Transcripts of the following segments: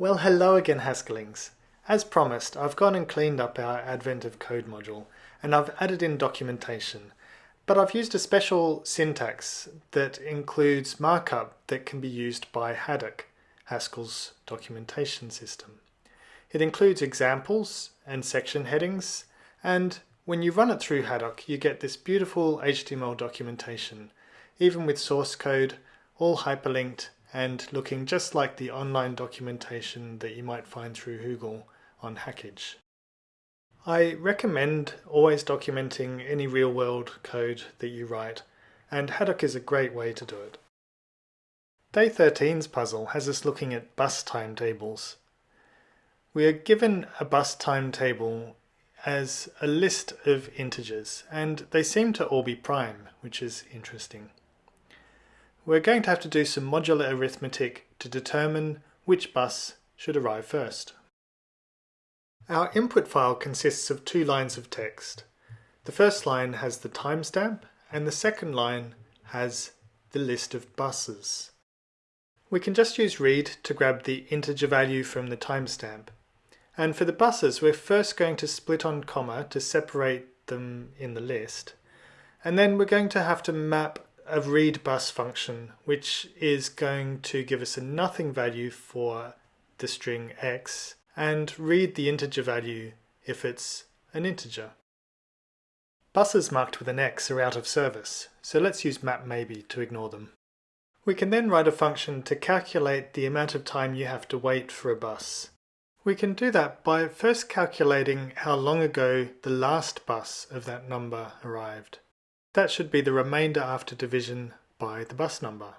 Well hello again Haskellings. As promised I've gone and cleaned up our Advent of Code module and I've added in documentation but I've used a special syntax that includes markup that can be used by Haddock, Haskell's documentation system. It includes examples and section headings and when you run it through Haddock you get this beautiful HTML documentation even with source code all hyperlinked and looking just like the online documentation that you might find through Google on Hackage. I recommend always documenting any real-world code that you write, and Haddock is a great way to do it. Day 13's puzzle has us looking at bus timetables. We are given a bus timetable as a list of integers, and they seem to all be prime, which is interesting we're going to have to do some modular arithmetic to determine which bus should arrive first. Our input file consists of two lines of text. The first line has the timestamp and the second line has the list of buses. We can just use read to grab the integer value from the timestamp. And for the buses, we're first going to split on comma to separate them in the list. And then we're going to have to map a read bus function, which is going to give us a nothing value for the string x and read the integer value if it's an integer. Buses marked with an X are out of service, so let's use map maybe to ignore them. We can then write a function to calculate the amount of time you have to wait for a bus. We can do that by first calculating how long ago the last bus of that number arrived. That should be the remainder after division by the bus number.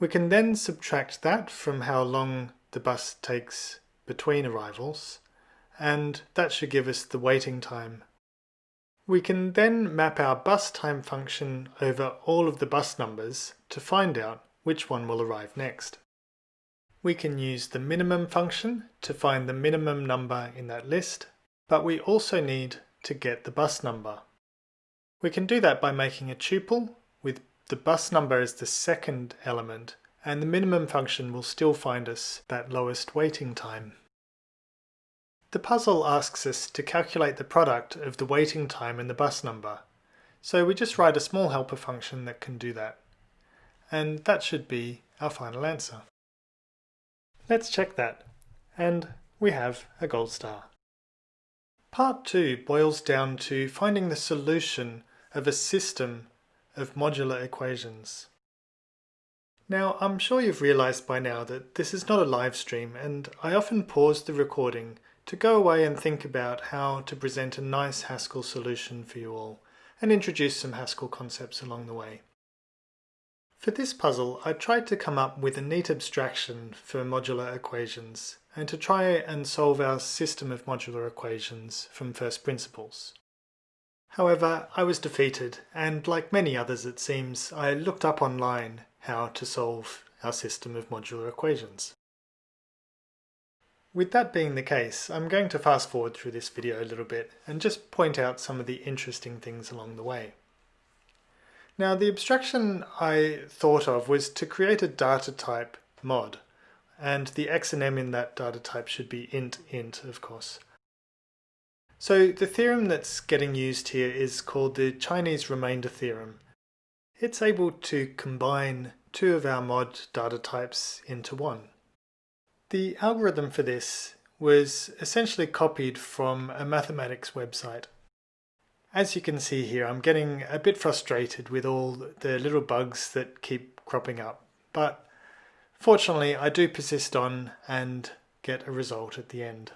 We can then subtract that from how long the bus takes between arrivals, and that should give us the waiting time. We can then map our bus time function over all of the bus numbers to find out which one will arrive next. We can use the minimum function to find the minimum number in that list, but we also need to get the bus number. We can do that by making a tuple with the bus number as the second element and the minimum function will still find us that lowest waiting time. The puzzle asks us to calculate the product of the waiting time and the bus number, so we just write a small helper function that can do that. And that should be our final answer. Let's check that, and we have a gold star. Part 2 boils down to finding the solution of a system of modular equations. Now, I'm sure you've realized by now that this is not a live stream and I often pause the recording to go away and think about how to present a nice Haskell solution for you all and introduce some Haskell concepts along the way. For this puzzle, I tried to come up with a neat abstraction for modular equations and to try and solve our system of modular equations from first principles. However, I was defeated, and like many others it seems, I looked up online how to solve our system of modular equations. With that being the case, I'm going to fast forward through this video a little bit and just point out some of the interesting things along the way. Now the abstraction I thought of was to create a data type mod, and the x and m in that data type should be int int of course. So the theorem that's getting used here is called the Chinese remainder theorem. It's able to combine two of our mod data types into one. The algorithm for this was essentially copied from a mathematics website. As you can see here, I'm getting a bit frustrated with all the little bugs that keep cropping up, but fortunately I do persist on and get a result at the end.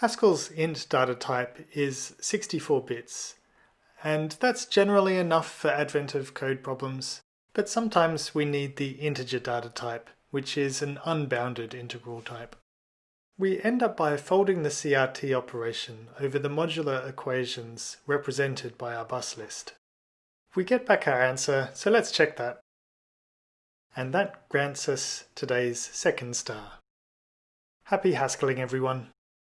Haskell's int data type is 64 bits, and that's generally enough for advent of code problems, but sometimes we need the integer data type, which is an unbounded integral type. We end up by folding the CRT operation over the modular equations represented by our bus list. We get back our answer, so let's check that. And that grants us today's second star. Happy Haskelling everyone!